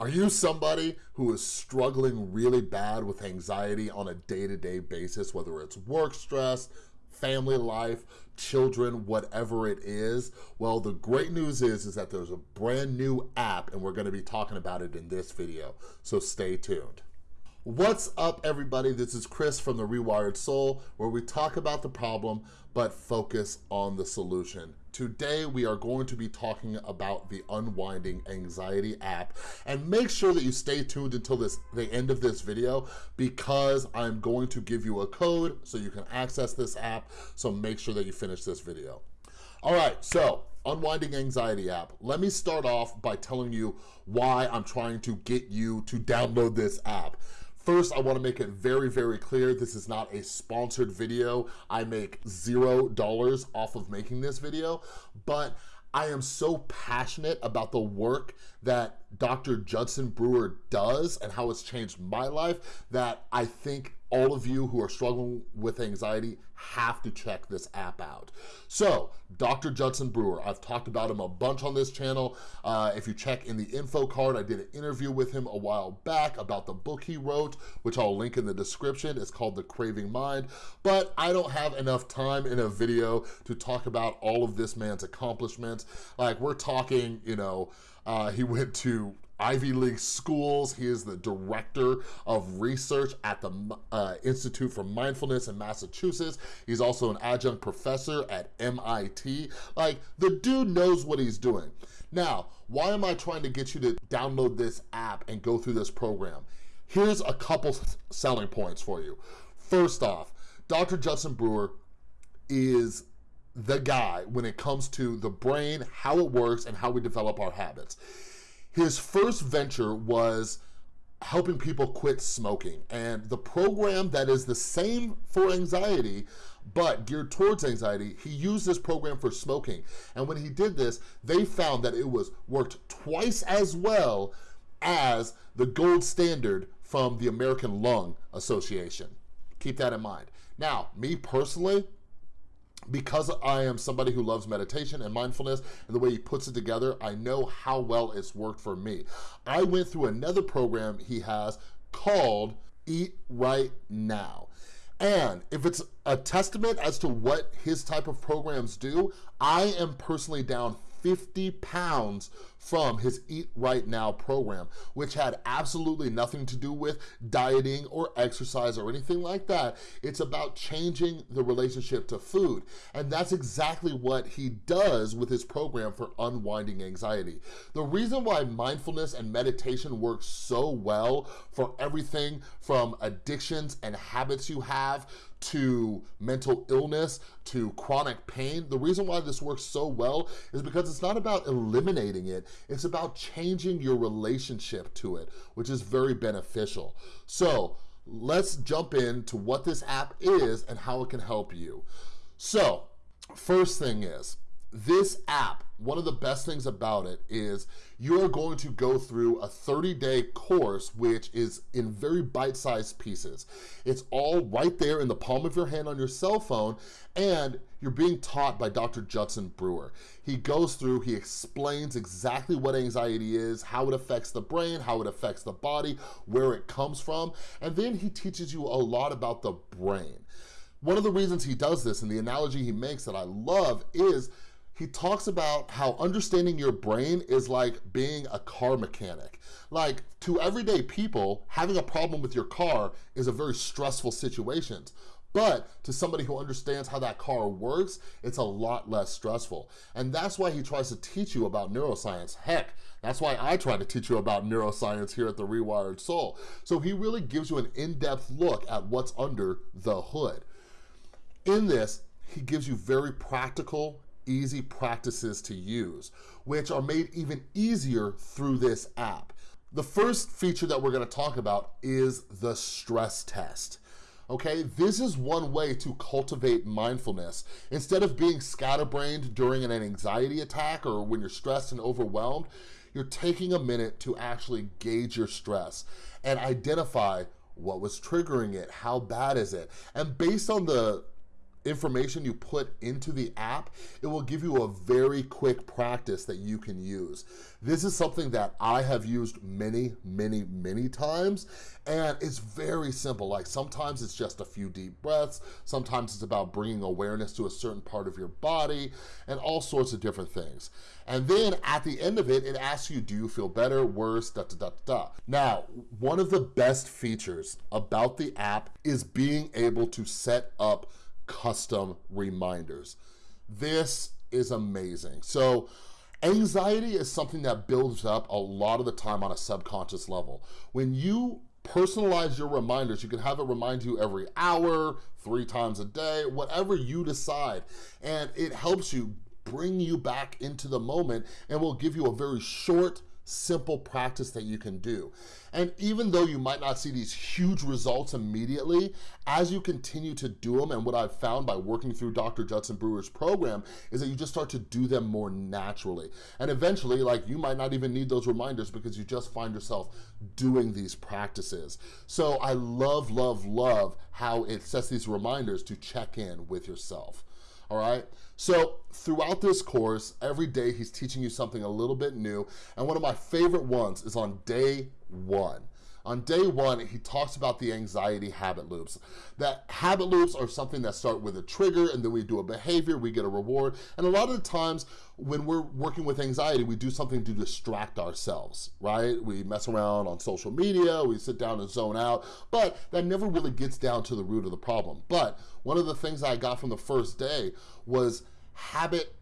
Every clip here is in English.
Are you somebody who is struggling really bad with anxiety on a day-to-day -day basis, whether it's work stress, family life, children, whatever it is? Well, the great news is, is that there's a brand new app and we're gonna be talking about it in this video, so stay tuned. What's up everybody? This is Chris from The Rewired Soul where we talk about the problem but focus on the solution. Today, we are going to be talking about the Unwinding Anxiety app and make sure that you stay tuned until this the end of this video because I'm going to give you a code so you can access this app, so make sure that you finish this video. All right, so Unwinding Anxiety app. Let me start off by telling you why I'm trying to get you to download this app. First, I wanna make it very, very clear, this is not a sponsored video. I make zero dollars off of making this video, but I am so passionate about the work that Dr. Judson Brewer does and how it's changed my life that I think all of you who are struggling with anxiety have to check this app out. So, Dr. Judson Brewer, I've talked about him a bunch on this channel. Uh, if you check in the info card, I did an interview with him a while back about the book he wrote, which I'll link in the description. It's called The Craving Mind, but I don't have enough time in a video to talk about all of this man's accomplishments. Like, we're talking, you know, uh, he went to Ivy League schools. He is the director of research at the uh, Institute for Mindfulness in Massachusetts. He's also an adjunct professor at MIT. Like, the dude knows what he's doing. Now, why am I trying to get you to download this app and go through this program? Here's a couple selling points for you. First off, Dr. Judson Brewer is the guy when it comes to the brain, how it works, and how we develop our habits. His first venture was helping people quit smoking. And the program that is the same for anxiety, but geared towards anxiety, he used this program for smoking. And when he did this, they found that it was worked twice as well as the gold standard from the American Lung Association. Keep that in mind. Now, me personally, because I am somebody who loves meditation and mindfulness and the way he puts it together, I know how well it's worked for me. I went through another program he has called Eat Right Now. And if it's a testament as to what his type of programs do, I am personally down 50 pounds from his Eat Right Now program, which had absolutely nothing to do with dieting or exercise or anything like that. It's about changing the relationship to food. And that's exactly what he does with his program for unwinding anxiety. The reason why mindfulness and meditation works so well for everything from addictions and habits you have to mental illness, to chronic pain. The reason why this works so well is because it's not about eliminating it, it's about changing your relationship to it, which is very beneficial. So let's jump into what this app is and how it can help you. So first thing is, this app, one of the best things about it is you are going to go through a 30-day course, which is in very bite-sized pieces. It's all right there in the palm of your hand on your cell phone, and you're being taught by Dr. Judson Brewer. He goes through, he explains exactly what anxiety is, how it affects the brain, how it affects the body, where it comes from, and then he teaches you a lot about the brain. One of the reasons he does this, and the analogy he makes that I love, is he talks about how understanding your brain is like being a car mechanic. Like to everyday people, having a problem with your car is a very stressful situation. But to somebody who understands how that car works, it's a lot less stressful. And that's why he tries to teach you about neuroscience. Heck, that's why I try to teach you about neuroscience here at The Rewired Soul. So he really gives you an in-depth look at what's under the hood. In this, he gives you very practical easy practices to use, which are made even easier through this app. The first feature that we're gonna talk about is the stress test. Okay, this is one way to cultivate mindfulness. Instead of being scatterbrained during an anxiety attack or when you're stressed and overwhelmed, you're taking a minute to actually gauge your stress and identify what was triggering it, how bad is it? And based on the information you put into the app, it will give you a very quick practice that you can use. This is something that I have used many, many, many times, and it's very simple. Like sometimes it's just a few deep breaths, sometimes it's about bringing awareness to a certain part of your body, and all sorts of different things. And then at the end of it, it asks you, do you feel better, worse, da da da da. Now, one of the best features about the app is being able to set up custom reminders. This is amazing. So anxiety is something that builds up a lot of the time on a subconscious level. When you personalize your reminders. You can have it remind you every hour, three times a day, whatever you decide. And it helps you bring you back into the moment and will give you a very short, simple practice that you can do. And even though you might not see these huge results immediately, as you continue to do them, and what I've found by working through Dr. Judson Brewer's program is that you just start to do them more naturally. And eventually, like you might not even need those reminders because you just find yourself doing these practices. So I love, love, love how it sets these reminders to check in with yourself all right? So throughout this course, every day he's teaching you something a little bit new, and one of my favorite ones is on day one. On day one, he talks about the anxiety habit loops. That habit loops are something that start with a trigger and then we do a behavior, we get a reward. And a lot of the times when we're working with anxiety, we do something to distract ourselves, right? We mess around on social media, we sit down and zone out, but that never really gets down to the root of the problem. But one of the things I got from the first day was habit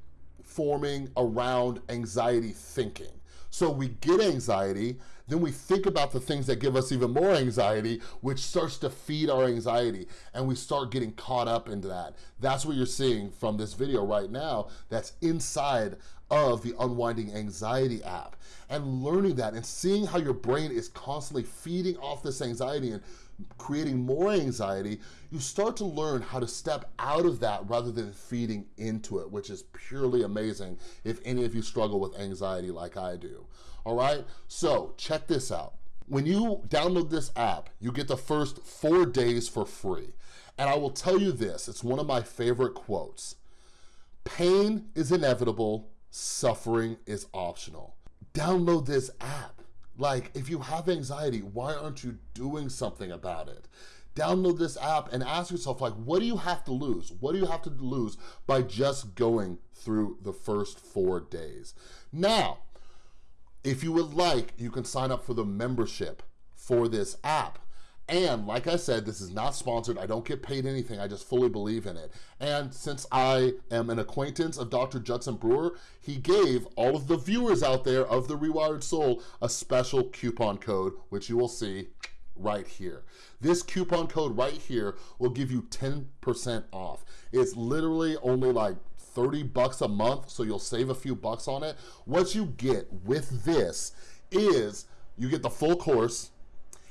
forming around anxiety thinking. So we get anxiety, then we think about the things that give us even more anxiety, which starts to feed our anxiety, and we start getting caught up into that. That's what you're seeing from this video right now that's inside of the Unwinding Anxiety app. And learning that and seeing how your brain is constantly feeding off this anxiety and creating more anxiety, you start to learn how to step out of that rather than feeding into it, which is purely amazing if any of you struggle with anxiety like I do all right? So check this out. When you download this app, you get the first four days for free. And I will tell you this, it's one of my favorite quotes. Pain is inevitable, suffering is optional. Download this app. Like, if you have anxiety, why aren't you doing something about it? Download this app and ask yourself, like, what do you have to lose? What do you have to lose by just going through the first four days? Now, if you would like, you can sign up for the membership for this app. And like I said, this is not sponsored. I don't get paid anything. I just fully believe in it. And since I am an acquaintance of Dr. Judson Brewer, he gave all of the viewers out there of The Rewired Soul a special coupon code, which you will see right here. This coupon code right here will give you 10% off. It's literally only like 30 bucks a month, so you'll save a few bucks on it. What you get with this is you get the full course,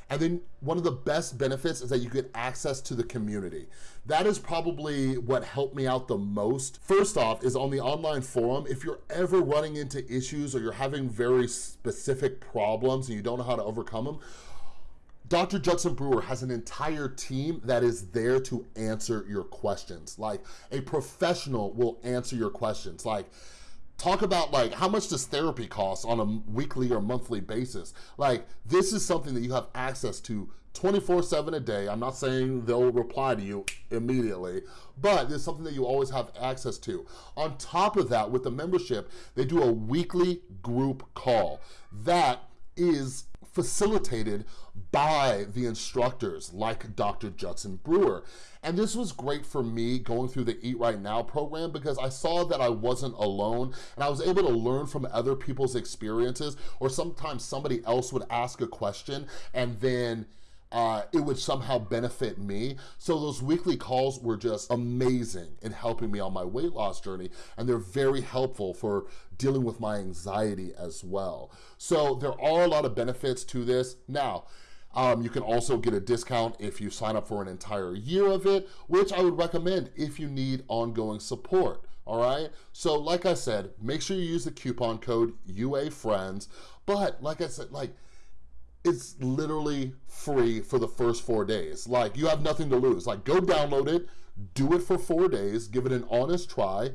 and then one of the best benefits is that you get access to the community. That is probably what helped me out the most. First off is on the online forum, if you're ever running into issues or you're having very specific problems and you don't know how to overcome them, Dr. Judson Brewer has an entire team that is there to answer your questions. Like a professional will answer your questions. Like talk about like how much does therapy cost on a weekly or monthly basis? Like this is something that you have access to 24 seven a day. I'm not saying they'll reply to you immediately, but it's something that you always have access to. On top of that, with the membership, they do a weekly group call. That is facilitated by the instructors like Dr. Judson Brewer. And this was great for me going through the Eat Right Now program because I saw that I wasn't alone and I was able to learn from other people's experiences or sometimes somebody else would ask a question and then uh, it would somehow benefit me. So those weekly calls were just amazing in helping me on my weight loss journey. And they're very helpful for dealing with my anxiety as well. So there are a lot of benefits to this. Now, um, you can also get a discount if you sign up for an entire year of it, which I would recommend if you need ongoing support all right? So like I said, make sure you use the coupon code UAFriends, but like I said, like it's literally free for the first four days. Like you have nothing to lose. Like go download it, Do it for four days, give it an honest try,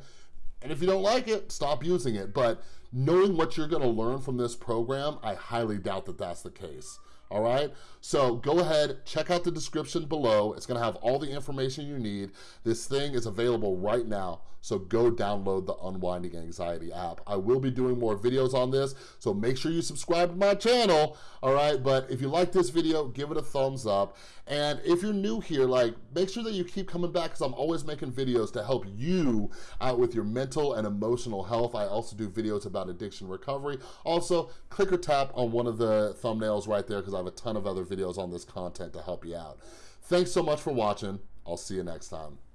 and if you don't like it, stop using it. But knowing what you're gonna learn from this program, I highly doubt that that's the case all right? So go ahead, check out the description below. It's gonna have all the information you need. This thing is available right now, so go download the Unwinding Anxiety app. I will be doing more videos on this, so make sure you subscribe to my channel, all right? But if you like this video, give it a thumbs up. And if you're new here, like, make sure that you keep coming back because I'm always making videos to help you out with your mental and emotional health. I also do videos about addiction recovery. Also, click or tap on one of the thumbnails right there because I have a ton of other videos on this content to help you out. Thanks so much for watching. I'll see you next time.